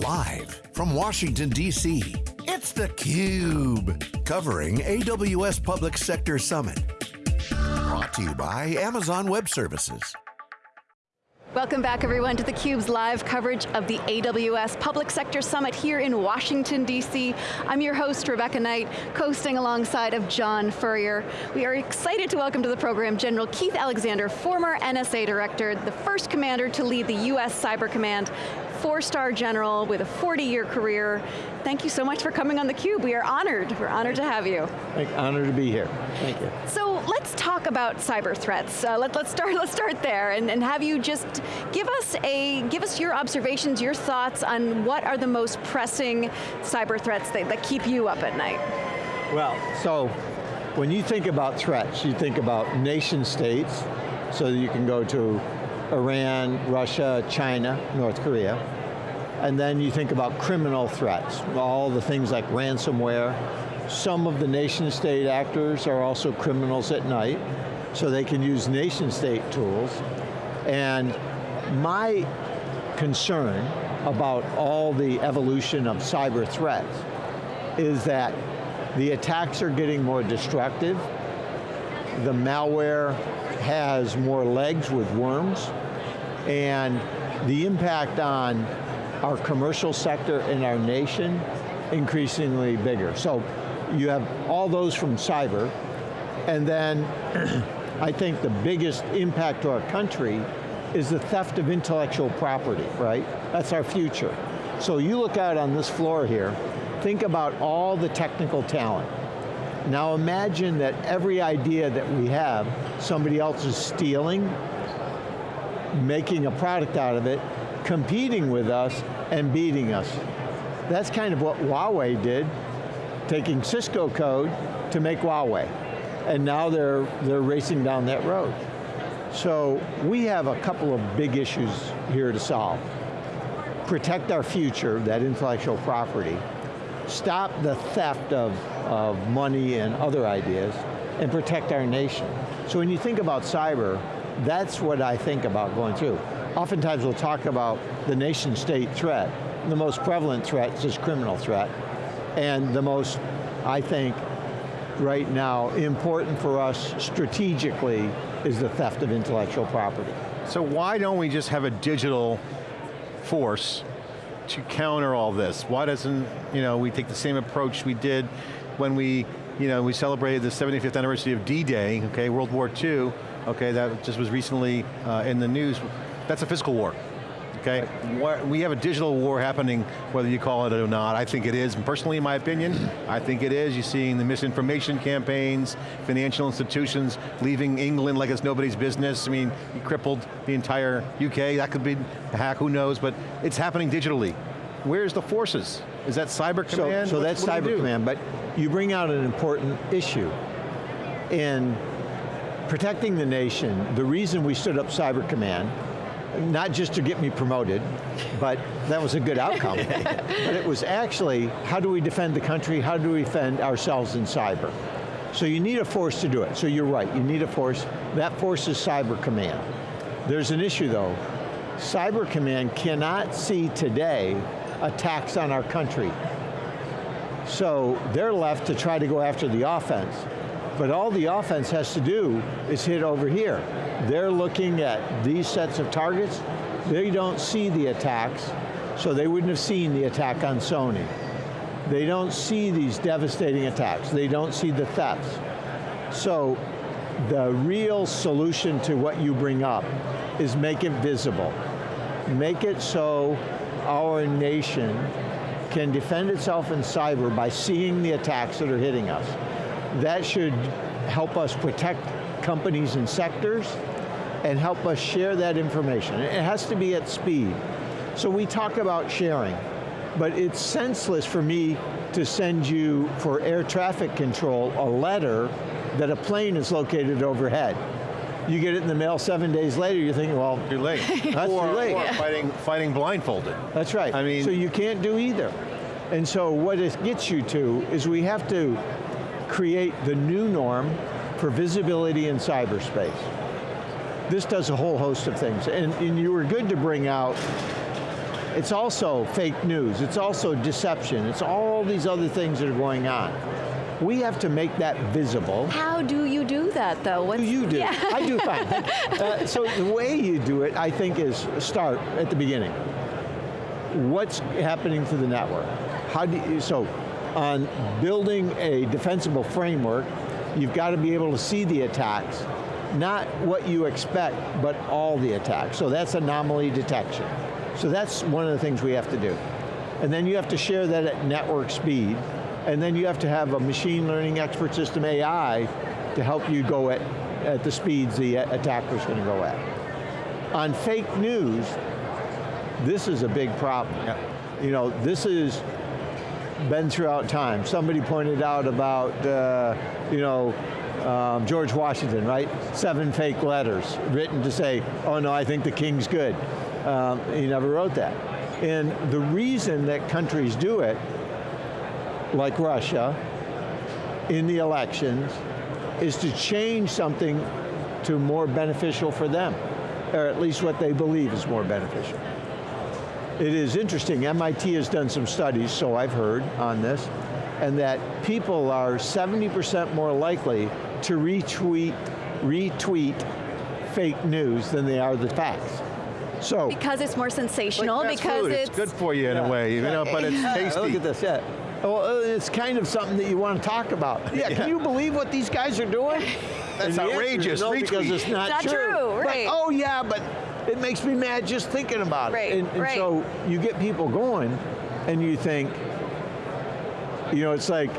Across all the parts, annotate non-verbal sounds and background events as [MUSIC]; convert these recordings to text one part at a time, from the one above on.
Live from Washington, D.C., it's theCUBE. Covering AWS Public Sector Summit. Brought to you by Amazon Web Services. Welcome back everyone to theCUBE's live coverage of the AWS Public Sector Summit here in Washington, D.C. I'm your host, Rebecca Knight, coasting alongside of John Furrier. We are excited to welcome to the program General Keith Alexander, former NSA Director, the first commander to lead the US Cyber Command, four-star general with a 40-year career. Thank you so much for coming on theCUBE. We are honored, we're honored to have you. Honored to be here, thank you. So let's talk about cyber threats. Uh, let, us start, [LAUGHS] let's start there and, and have you just give us, a, give us your observations, your thoughts on what are the most pressing cyber threats that, that keep you up at night. Well, so when you think about threats, you think about nation states, so you can go to Iran, Russia, China, North Korea. And then you think about criminal threats, all the things like ransomware. Some of the nation state actors are also criminals at night, so they can use nation state tools. And my concern about all the evolution of cyber threats is that the attacks are getting more destructive, the malware has more legs with worms, and the impact on our commercial sector and our nation increasingly bigger. So you have all those from cyber, and then [CLEARS THROAT] I think the biggest impact to our country is the theft of intellectual property, right? That's our future. So you look out on this floor here, think about all the technical talent. Now imagine that every idea that we have, somebody else is stealing, making a product out of it, competing with us, and beating us. That's kind of what Huawei did, taking Cisco code to make Huawei. And now they're, they're racing down that road. So we have a couple of big issues here to solve. Protect our future, that intellectual property, stop the theft of, of money and other ideas, and protect our nation. So when you think about cyber, that's what I think about going through. Oftentimes we'll talk about the nation state threat. The most prevalent threat is criminal threat. And the most, I think, right now, important for us strategically is the theft of intellectual property. So why don't we just have a digital force to counter all this? Why doesn't, you know, we take the same approach we did when we, you know, we celebrated the 75th anniversary of D-Day, okay, World War II, okay, that just was recently uh, in the news. That's a physical war okay? We have a digital war happening, whether you call it or not. I think it is, personally in my opinion, I think it is. You're seeing the misinformation campaigns, financial institutions leaving England like it's nobody's business. I mean, you crippled the entire UK, that could be a hack, who knows, but it's happening digitally. Where's the forces? Is that cyber command? So, so that's cyber command, but you bring out an important issue. In protecting the nation, the reason we stood up cyber command not just to get me promoted, but that was a good outcome. [LAUGHS] but it was actually, how do we defend the country, how do we defend ourselves in cyber? So you need a force to do it, so you're right, you need a force. That force is Cyber Command. There's an issue though. Cyber Command cannot see today attacks on our country. So they're left to try to go after the offense. But all the offense has to do is hit over here. They're looking at these sets of targets, they don't see the attacks, so they wouldn't have seen the attack on Sony. They don't see these devastating attacks. They don't see the thefts. So the real solution to what you bring up is make it visible. Make it so our nation can defend itself in cyber by seeing the attacks that are hitting us that should help us protect companies and sectors and help us share that information. It has to be at speed. So we talk about sharing, but it's senseless for me to send you, for air traffic control, a letter that a plane is located overhead. You get it in the mail seven days later, you're thinking, well, too late. [LAUGHS] that's or, too late. Or fighting, fighting blindfolded. That's right. I mean, so you can't do either. And so what it gets you to is we have to create the new norm for visibility in cyberspace. This does a whole host of things, and, and you were good to bring out It's also fake news, it's also deception, it's all these other things that are going on. We have to make that visible. How do you do that though? What's, you do. Yeah. I do fine. [LAUGHS] uh, so the way you do it, I think, is start at the beginning. What's happening to the network? How do you, so on building a defensible framework, you've got to be able to see the attacks, not what you expect, but all the attacks. So that's anomaly detection. So that's one of the things we have to do. And then you have to share that at network speed, and then you have to have a machine learning expert system AI to help you go at, at the speeds the attacker's going to go at. On fake news, this is a big problem. Yeah. You know, this is been throughout time. Somebody pointed out about, uh, you know, um, George Washington, right? Seven fake letters written to say, oh no, I think the king's good. Um, he never wrote that. And the reason that countries do it, like Russia, in the elections, is to change something to more beneficial for them, or at least what they believe is more beneficial. It is interesting, MIT has done some studies, so I've heard on this, and that people are 70% more likely to retweet, retweet fake news than they are the facts. So because it's more sensational, like because food. it's, it's good for you in yeah. a way, you know, but it's tasty. Look at this, yeah. Well, uh, it's kind of something that you want to talk about. Yeah, [LAUGHS] yeah. can you believe what these guys are doing? That's outrageous. No, because it's not, not true. true right. But, oh yeah, but it makes me mad just thinking about right, it. And, and right. so you get people going, and you think, you know, it's like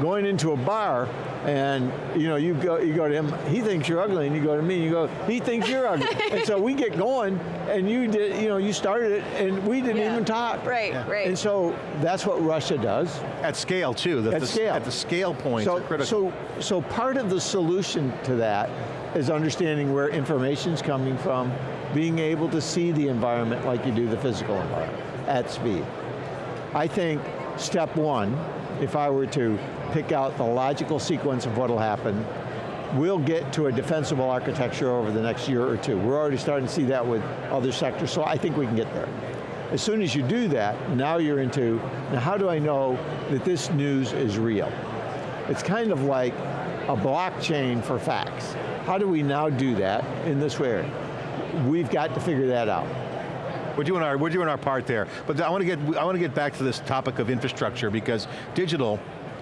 going into a bar and you know, you go, you go to him, he thinks you're ugly, and you go to me, and you go, he thinks you're ugly. and so we get going, and you did, you know, you started it, and we didn't yeah. even talk. Right, yeah. right. And so that's what Russia does. At scale too. The, at the, scale. At the scale point, so, critical. So, so part of the solution to that is understanding where information's coming from, being able to see the environment like you do the physical environment at speed. I think step one, if I were to pick out the logical sequence of what'll happen, we'll get to a defensible architecture over the next year or two. We're already starting to see that with other sectors, so I think we can get there. As soon as you do that, now you're into, now how do I know that this news is real? It's kind of like a blockchain for facts. How do we now do that in this way? We've got to figure that out. We're doing our we're doing our part there, but I want to get I want to get back to this topic of infrastructure because digital.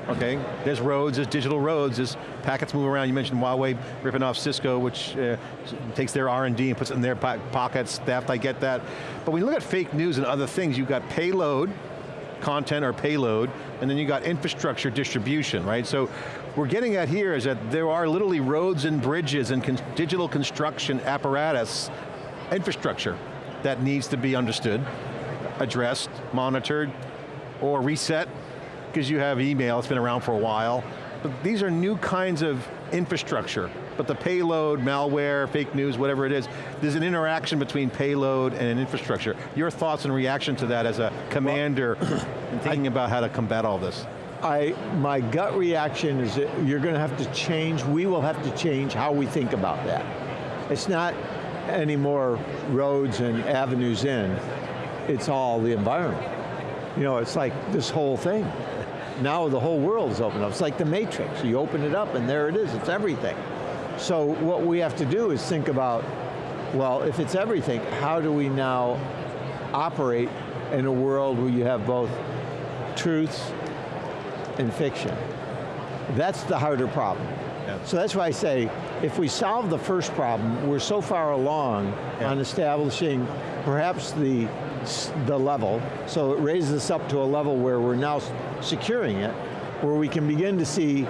Okay, there's roads, there's digital roads, there's packets move around. You mentioned Huawei ripping off Cisco, which uh, takes their R&D and puts it in their po pockets, theft, I get that. But when you look at fake news and other things, you've got payload, content or payload, and then you got infrastructure distribution, right? So we're getting at here is that there are literally roads and bridges and con digital construction apparatus, infrastructure, that needs to be understood, addressed, monitored, or reset, because you have email, it's been around for a while. But these are new kinds of infrastructure, but the payload, malware, fake news, whatever it is, there's an interaction between payload and an infrastructure. Your thoughts and reaction to that as a commander well, [CLEARS THROAT] thinking I, about how to combat all this? I, my gut reaction is that you're going to have to change, we will have to change how we think about that. It's not any more roads and avenues in, it's all the environment. You know, it's like this whole thing. Now the whole world's open up. It's like the matrix. You open it up and there it is, it's everything. So what we have to do is think about, well, if it's everything, how do we now operate in a world where you have both truths and fiction. That's the harder problem. Yeah. So that's why I say, if we solve the first problem, we're so far along yeah. on establishing perhaps the, the level, so it raises us up to a level where we're now securing it, where we can begin to see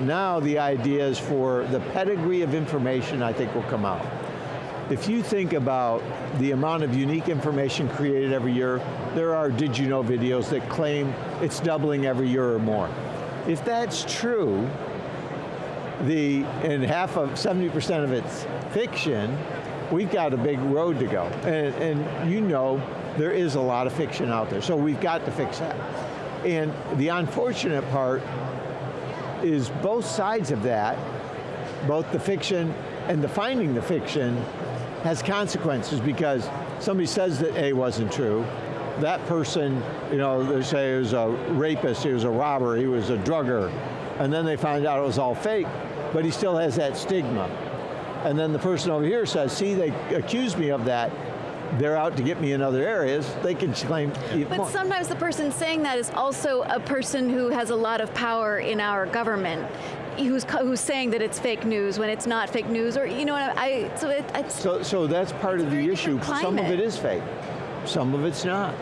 now the ideas for the pedigree of information I think will come out. If you think about the amount of unique information created every year, there are did you know videos that claim it's doubling every year or more. If that's true, the, and half of, 70% of it's fiction, we've got a big road to go. And, and you know, there is a lot of fiction out there, so we've got to fix that. And the unfortunate part is both sides of that, both the fiction and the finding the fiction has consequences because somebody says that A wasn't true, that person, you know, they say he was a rapist, he was a robber, he was a drugger, and then they find out it was all fake, but he still has that stigma. And then the person over here says, see, they accused me of that, they're out to get me in other areas, they can claim But more. sometimes the person saying that is also a person who has a lot of power in our government who's, who's saying that it's fake news when it's not fake news, or you know, I, so it, So, so that's part of the issue. Some of it is fake, some of it's not.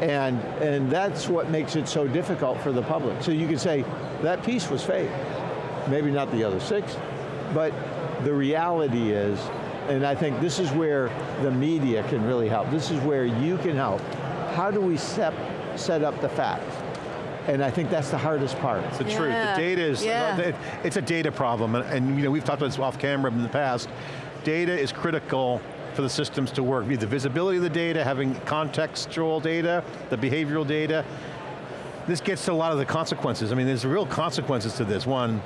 And, and that's what makes it so difficult for the public. So you can say, that piece was fake. Maybe not the other six, but the reality is, and I think this is where the media can really help. This is where you can help. How do we set, set up the facts? And I think that's the hardest part. It's the yeah. truth. The data is, yeah. Uh, it's a data problem, and, and you know, we've talked about this off camera in the past. Data is critical for the systems to work. Be The visibility of the data, having contextual data, the behavioral data. This gets to a lot of the consequences. I mean, there's real consequences to this. One,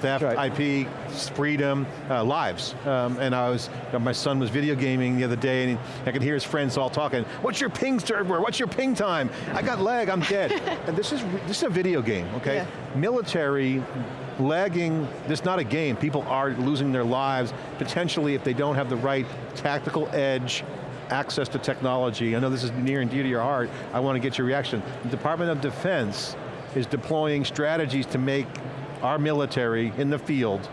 theft, right. IP, freedom, uh, lives. Um, and I was, my son was video gaming the other day and I could hear his friends all talking, what's your ping server, what's your ping time? I got lag, I'm dead. [LAUGHS] and this is, this is a video game, okay? Yeah. Military, lagging, this is not a game. People are losing their lives, potentially if they don't have the right tactical edge, access to technology. I know this is near and dear to your heart. I want to get your reaction. The Department of Defense is deploying strategies to make our military in the field,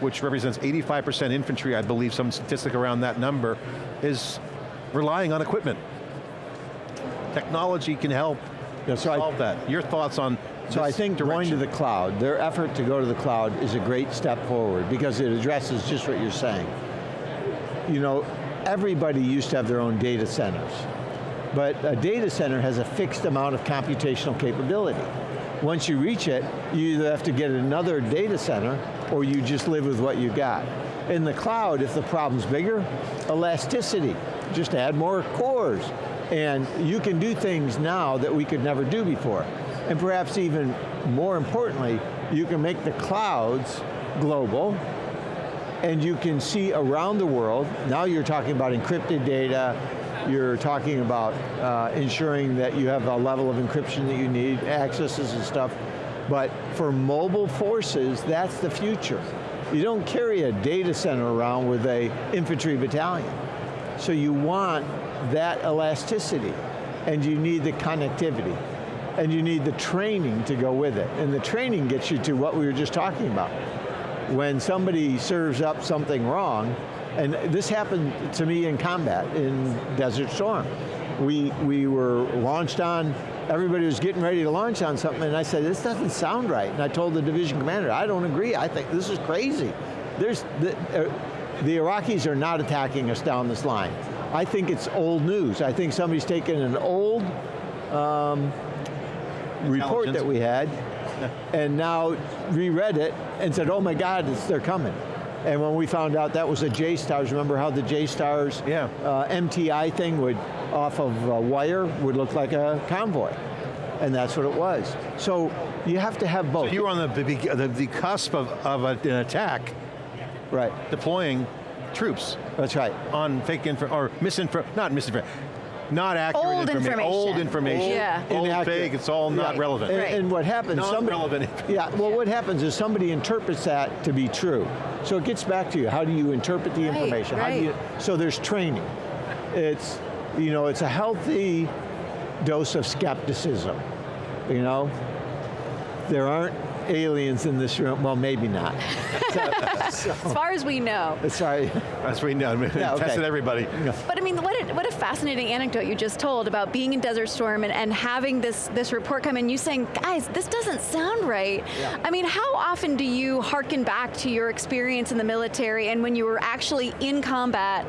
which represents 85% infantry, I believe some statistic around that number, is relying on equipment. Technology can help yeah, so solve I, that. Your thoughts on So I think direction. going to the cloud, their effort to go to the cloud is a great step forward because it addresses just what you're saying. You know, everybody used to have their own data centers, but a data center has a fixed amount of computational capability. Once you reach it, you either have to get another data center or you just live with what you got. In the cloud, if the problem's bigger, elasticity, just add more cores. And you can do things now that we could never do before. And perhaps even more importantly, you can make the clouds global, and you can see around the world, now you're talking about encrypted data, you're talking about uh, ensuring that you have a level of encryption that you need, accesses and stuff. But for mobile forces, that's the future. You don't carry a data center around with a infantry battalion. So you want that elasticity, and you need the connectivity, and you need the training to go with it. And the training gets you to what we were just talking about. When somebody serves up something wrong, and this happened to me in combat in Desert Storm. We, we were launched on, everybody was getting ready to launch on something and I said, this doesn't sound right. And I told the division commander, I don't agree, I think this is crazy. There's, the, uh, the Iraqis are not attacking us down this line. I think it's old news. I think somebody's taken an old um, report that we had [LAUGHS] and now reread it and said, oh my God, they're coming. And when we found out that was a J-Stars, remember how the J-Stars yeah. uh, MTI thing would, off of a wire, would look like a convoy. And that's what it was. So you have to have both. So you were on the, the, the cusp of, of a, an attack. Right. Deploying troops. That's right. On fake info, or misinfo, not misinformation, not accurate old information. information. Old information. Yeah. Old Inaccurate. fake, it's all not relevant. And, and, what happens, not somebody, relevant. yeah, well what happens is somebody interprets that to be true. So it gets back to you, how do you interpret the right, information? Right. How do you, so there's training. It's, you know, it's a healthy dose of skepticism, you know? There aren't aliens in this room, well maybe not. so, [LAUGHS] so. As far as we know. Sorry. As we know, [LAUGHS] yeah, okay. tested everybody. But I mean, what a, what a fascinating anecdote you just told about being in Desert Storm and, and having this, this report come in, you saying, guys, this doesn't sound right. Yeah. I mean, how often do you harken back to your experience in the military and when you were actually in combat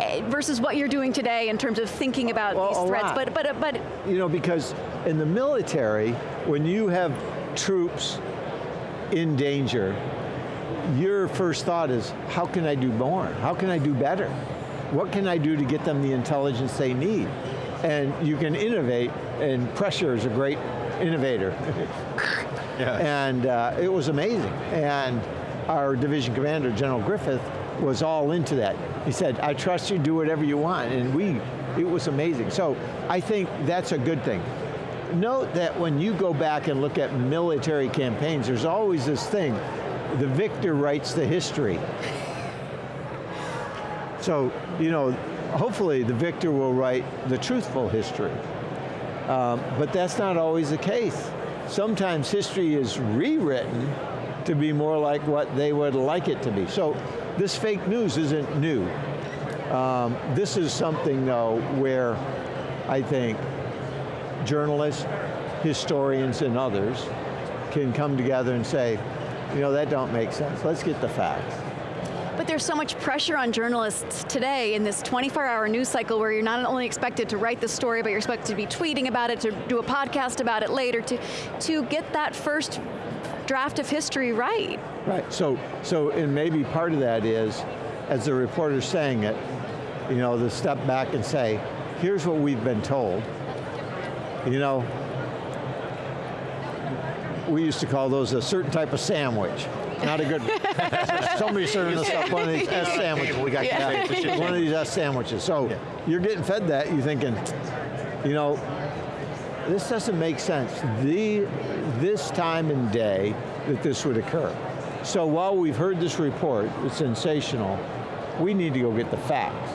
eh, versus what you're doing today in terms of thinking about well, these threats? But, but, but, you know, because in the military, when you have troops in danger, your first thought is, how can I do more? How can I do better? What can I do to get them the intelligence they need? And you can innovate, and pressure is a great innovator. [LAUGHS] yeah. And uh, it was amazing. And our division commander, General Griffith, was all into that. He said, I trust you, do whatever you want. And we It was amazing. So I think that's a good thing. Note that when you go back and look at military campaigns, there's always this thing, the victor writes the history. So, you know, hopefully the victor will write the truthful history. Um, but that's not always the case. Sometimes history is rewritten to be more like what they would like it to be. So this fake news isn't new. Um, this is something though where I think journalists, historians and others can come together and say, you know, that don't make sense, let's get the facts. But there's so much pressure on journalists today in this 24-hour news cycle where you're not only expected to write the story, but you're expected to be tweeting about it, to do a podcast about it later, to, to get that first draft of history right. Right, so, so and maybe part of that is, as the reporter's saying it, you know, to step back and say, here's what we've been told. You know, we used to call those a certain type of sandwich. Not a good, somebody serving us up one of these S sandwiches. We got Yeah. One of these S sandwiches. So Yeah. you're getting fed that, you're thinking, you know, this doesn't make sense. The, this time and day that this would occur. So while we've heard this report, it's sensational, we need to go get the facts.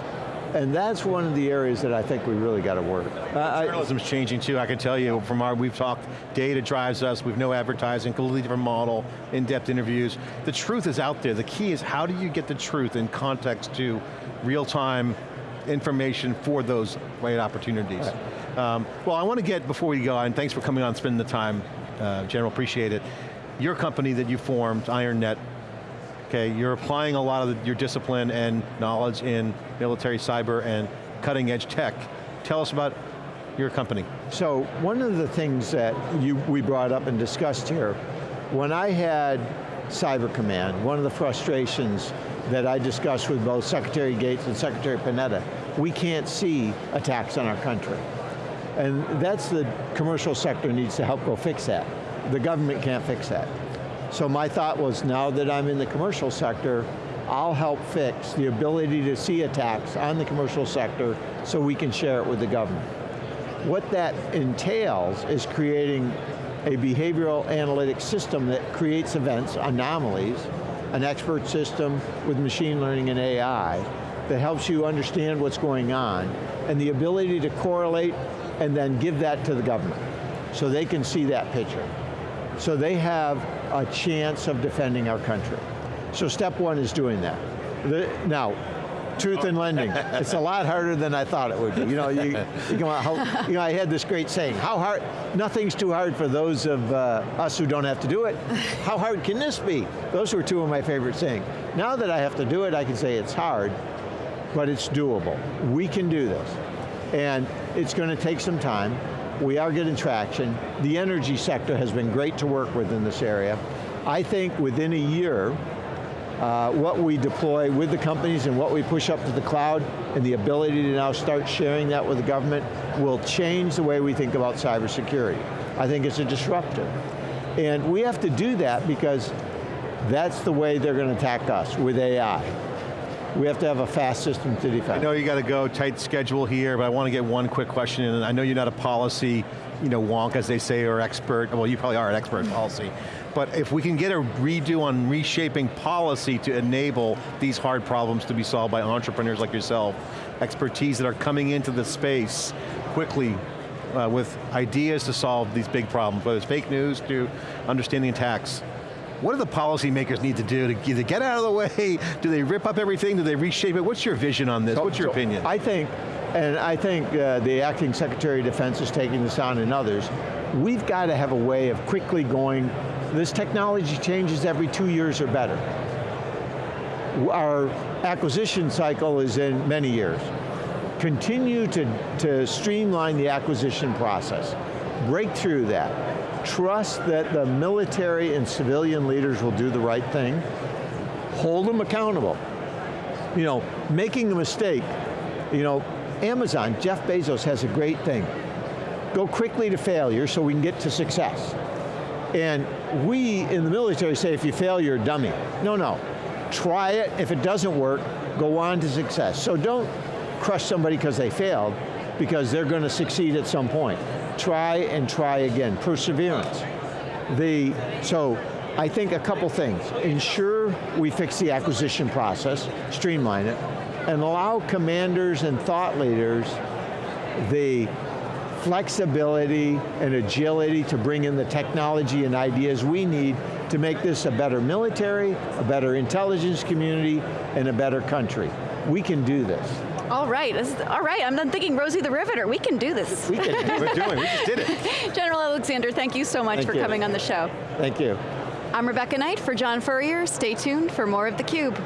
And that's one of the areas that I think we really got to work. Uh, I- Journalism's changing too, I can tell you from our, we've talked, data drives us, we've no advertising, completely different model, in-depth interviews. The truth is out there, the key is how do you get the truth in context to real-time information for those right opportunities. Um, well, I want to get, before we go, and thanks for coming on, spending the time, uh, General, appreciate it. Your company that you formed, IronNet, okay, you're applying a lot of the, your discipline and knowledge in military cyber and cutting edge tech. Tell us about your company. So one of the things that you, we brought up and discussed here, when I had Cyber Command, one of the frustrations that I discussed with both Secretary Gates and Secretary Panetta, we can't see attacks on our country. And that's the commercial sector needs to help go fix that. The government can't fix that. So my thought was now that I'm in the commercial sector, I'll help fix the ability to see attacks on the commercial sector so we can share it with the government. What that entails is creating a behavioral analytics system that creates events, anomalies, an expert system with machine learning and AI that helps you understand what's going on and the ability to correlate and then give that to the government so they can see that picture. So they have a chance of defending our country. So step one is doing that. The, now, truth in lending, it's a lot harder than I thought it would be. You know, you, you, go, how, you know, I had this great saying, how hard, nothing's too hard for those of uh, us who don't have to do it. How hard can this be? Those were two of my favorite sayings. Now that I have to do it, I can say it's hard, but it's doable. We can do this. And it's going to take some time. We are getting traction. The energy sector has been great to work with in this area. I think within a year, uh, what we deploy with the companies and what we push up to the cloud and the ability to now start sharing that with the government will change the way we think about cybersecurity. I think it's a disruptor. And we have to do that because that's the way they're going to attack us, with AI. We have to have a fast system to defend. I know you got to go, tight schedule here, but I want to get one quick question in. I know you're not a policy, you know, wonk as they say, or expert, well you probably are an expert in policy, but if we can get a redo on reshaping policy to enable these hard problems to be solved by entrepreneurs like yourself, expertise that are coming into the space quickly uh, with ideas to solve these big problems, whether it's fake news to understanding attacks. What do the policymakers need to do to either get out of the way? [LAUGHS] Do they rip up everything? Do they reshape it? What's your vision on this? So- What's your so opinion? I think, and I think uh, the acting Secretary of Defense is taking this on and others, we've got to have a way of quickly going, this technology changes every two years or better. Our acquisition cycle is in many years. Continue to, to streamline the acquisition process. Break through that. Trust that the military and civilian leaders will do the right thing. Hold them accountable you know, making a mistake, you know, Amazon, Jeff Bezos has a great thing. Go quickly to failure so we can get to success. And we in the military say if you fail, you're a dummy. No, no. Try it, if it doesn't work, go on to success. So don't crush somebody because they failed, because they're going to succeed at some point. Try and try again, perseverance. The, so I think a couple things. Ensure we fix the acquisition process, streamline it, and allow commanders and thought leaders the flexibility and agility to bring in the technology and ideas we need to make this a better military, a better intelligence community, and a better country. We can do this. All right, is, all right, I'm done thinking Rosie the Riveter. We can do this. We can. We're doing, we just did it. [LAUGHS] General Alexander, thank you so much Thank for you. coming on the show. Thank you. I'm Rebecca Knight for John Furrier. Stay tuned for more of theCUBE.